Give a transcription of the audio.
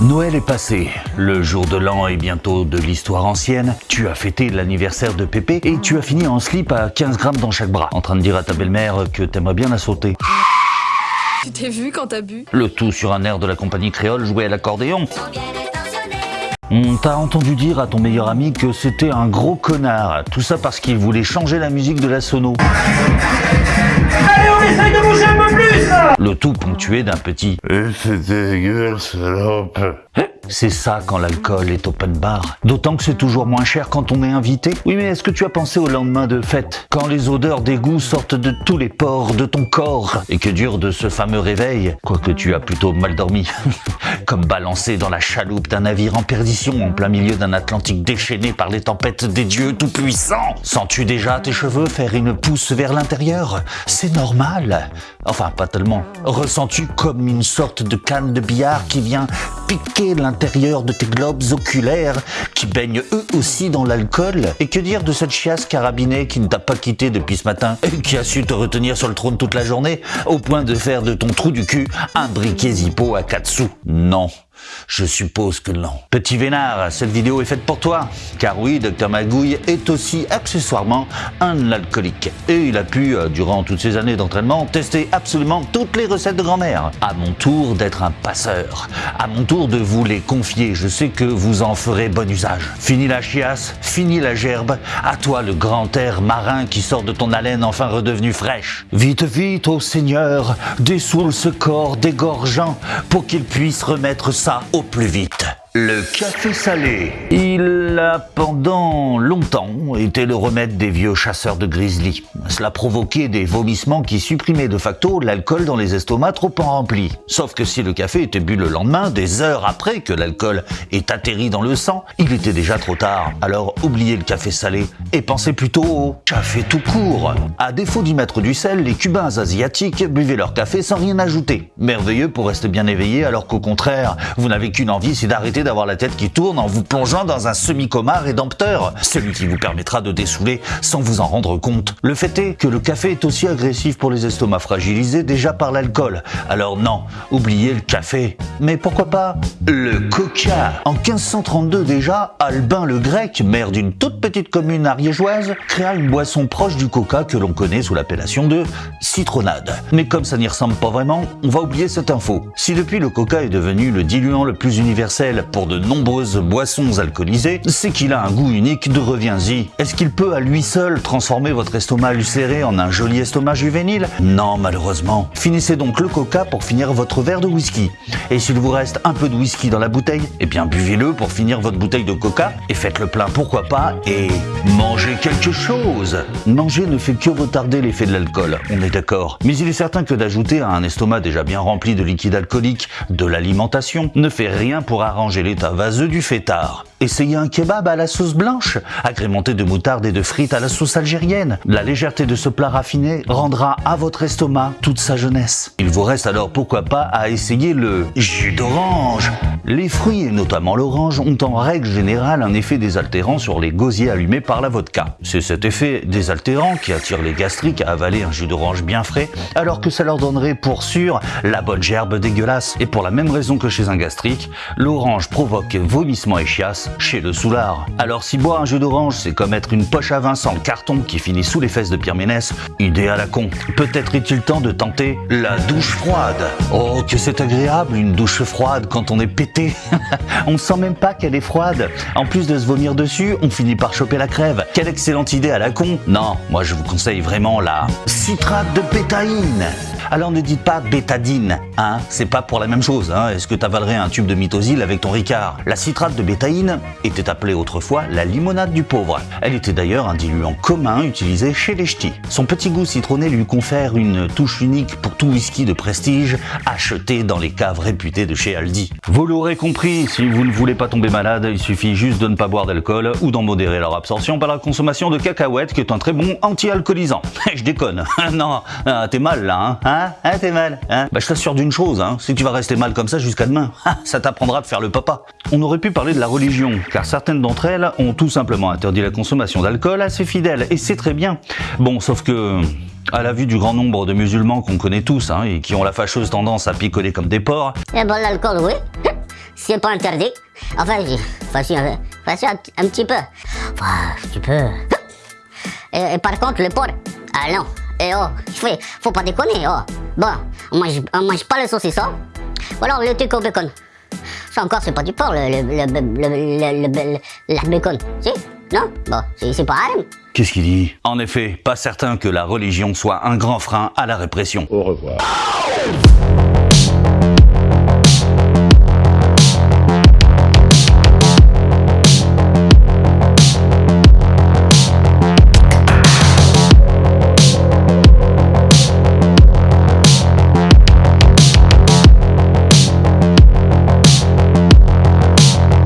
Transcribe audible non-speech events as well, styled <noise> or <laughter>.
Noël est passé, le jour de l'an est bientôt de l'histoire ancienne, tu as fêté l'anniversaire de Pépé et tu as fini en slip à 15 grammes dans chaque bras, en train de dire à ta belle-mère que t'aimerais bien la sauter. Tu t'es vu quand t'as bu? Le tout sur un air de la compagnie créole joué à l'accordéon. On t'a entendu dire à ton meilleur ami que c'était un gros connard, tout ça parce qu'il voulait changer la musique de la sono. Allez, on essaye de bouger un peu plus Le tout ponctué d'un petit Et c'est dégueu, salope. C'est ça quand l'alcool est open bar. D'autant que c'est toujours moins cher quand on est invité. Oui, mais est-ce que tu as pensé au lendemain de fête? Quand les odeurs d'égout sortent de tous les pores de ton corps et que dure de ce fameux réveil? Quoique tu as plutôt mal dormi. <laughs> Comme balancé dans la chaloupe d'un navire en perdition en plein milieu d'un Atlantique déchaîné par les tempêtes des dieux tout-puissants. Sens-tu déjà tes cheveux faire une pousse vers l'intérieur? C'est normal. Enfin, pas tellement. Ressens-tu comme une sorte de canne de billard qui vient piquer l'intérieur de tes globes oculaires qui baignent eux aussi dans l'alcool Et que dire de cette chiasse carabinée qui ne t'a pas quitté depuis ce matin et qui a su te retenir sur le trône toute la journée au point de faire de ton trou du cul un briquet zippo à 4 sous? Non. Je suppose que non. Petit Vénard, cette vidéo est faite pour toi. Car oui, Dr Magouille est aussi accessoirement un alcoolique. Et il a pu, euh, durant toutes ces années d'entraînement, tester absolument toutes les recettes de grand-mère. À mon tour d'être un passeur. À mon tour de vous les confier. Je sais que vous en ferez bon usage. Fini la chiasse, fini la gerbe. À toi le grand air marin qui sort de ton haleine enfin redevenue fraîche. Vite, vite, ô Seigneur, dessoule ce corps dégorgeant pour qu'il puisse remettre au plus vite. Le café salé. Il a pendant longtemps été le remède des vieux chasseurs de grizzly. Cela provoquait des vomissements qui supprimaient de facto l'alcool dans les estomacs trop en remplis. Sauf que si le café était bu le lendemain, des heures après que l'alcool est atterri dans le sang, il était déjà trop tard. Alors oubliez le café salé et pensez plutôt au café tout court. À défaut d'y mettre du sel, les Cubains asiatiques buvaient leur café sans rien ajouter. Merveilleux pour rester bien éveillé alors qu'au contraire, vous n'avez qu'une envie, c'est d'arrêter d'avoir la tête qui tourne en vous plongeant dans un semi-coma rédempteur, celui qui vous permettra de dessouler sans vous en rendre compte. Le fait est que le café est aussi agressif pour les estomacs fragilisés déjà par l'alcool. Alors non, oubliez le café. Mais pourquoi pas le coca? En 1532 déjà, Albin le Grec, maire d'une toute petite commune ariégeoise, créa une boisson proche du coca que l'on connaît sous l'appellation de citronade. Mais comme ça n'y ressemble pas vraiment, on va oublier cette info. Si depuis le coca est devenu le diluant le plus universel pour de nombreuses boissons alcoolisées, c'est qu'il a un goût unique de reviens-y. Est-ce qu'il peut à lui seul transformer votre estomac ulcéré en un joli estomac juvénile? Non, malheureusement. Finissez donc le coca pour finir votre verre de whisky. S'il vous reste un peu de whisky dans la bouteille, eh bien buvez-le pour finir votre bouteille de coca et faites le plein pourquoi pas et mangez quelque chose. Manger ne fait que retarder l'effet de l'alcool, on est d'accord. Mais il est certain que d'ajouter à un estomac déjà bien rempli de liquide alcoolique de l'alimentation ne fait rien pour arranger l'état vaseux du fêtard. Essayez un kebab à la sauce blanche, agrémenté de moutarde et de frites à la sauce algérienne. La légèreté de ce plat raffiné rendra à votre estomac toute sa jeunesse. Il vous reste alors pourquoi pas à essayer le jus d'orange. Les fruits, et notamment l'orange, ont en règle générale un effet désaltérant sur les gosiers allumés par la vodka. C'est cet effet désaltérant qui attire les gastriques à avaler un jus d'orange bien frais, alors que ça leur donnerait pour sûr la bonne gerbe dégueulasse. Et pour la même raison que chez un gastrique, l'orange provoque vomissement et chiasse chez le soulard. Alors si boire un jus d'orange, c'est comme être une poche à vin sans carton qui finit sous les fesses de Pierre Ménès, idée à la con. Peut-être est-il temps de tenter la douche froide. Oh, que c'est agréable une douche froide quand on est pété. <laughs> on sent même pas qu'elle est froide. En plus de se vomir dessus, on finit par choper la crève. Quelle excellente idée à la con. Non, moi je vous conseille vraiment la citrate de pétaïne. Alors ne dites pas bétadine, hein, c'est pas pour la même chose. Hein. Est-ce que t'avalerais un tube de mitosil avec ton Ricard? La citrate de bétaïne était appelée autrefois la limonade du pauvre. Elle était d'ailleurs un diluant commun utilisé chez les ch'tis. Son petit goût citronné lui confère une touche unique pour tout whisky de prestige acheté dans les caves réputées de chez Aldi. Vous l'aurez compris, si vous ne voulez pas tomber malade, il suffit juste de ne pas boire d'alcool ou d'en modérer leur absorption par la consommation de cacahuètes qui est un très bon anti-alcoolisant. <laughs> Je déconne. <laughs> non, ah, t'es mal là, hein, hein? Hein t'es mal Hein? Bah je t'assure d'une chose, hein, si tu vas rester mal comme ça jusqu'à demain, <laughs> ah, ça t'apprendra de faire le papa. On aurait pu parler de la religion, car certaines d'entre elles ont tout simplement interdit la consommation d'alcool à ses fidèles, et c'est très bien. Bon, sauf que... À la vue du grand nombre de musulmans qu'on connaît tous hein, et qui ont la fâcheuse tendance à picoler comme des porcs, Eh ben l'alcool, oui. <laughs> C'est pas interdit. Enfin, enfin, si, un, enfin, un, petit peu. Un petit peu. Et, par contre, le porc, ah non. Et oh, faut, faut pas déconner, oh. Bon, on mange, on mange pas le saucisson. Ou alors le truc au bacon. Ça encore, c'est pas du porc, le, le, le, le- le bacon. Si? Non Bon, c'est pas haram. qu'est-ce qu'il dit? En effet, pas certain que la religion soit un grand frein à la répression. Au revoir.